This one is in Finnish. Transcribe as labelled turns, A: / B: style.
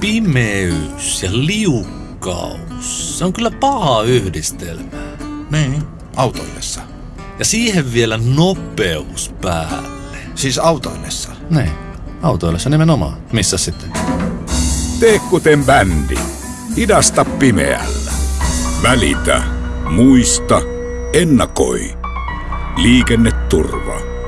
A: Pimeys ja liukkaus. Se on kyllä paha yhdistelmä.
B: Niin, autoillessa.
A: Ja siihen vielä nopeus päälle.
B: Siis autoillessa.
A: Niin, autoillessa nimenomaan. Missä sitten?
C: Tee kuten bändi. Idasta pimeällä. Välitä. Muista. Ennakoi. Liikenneturva.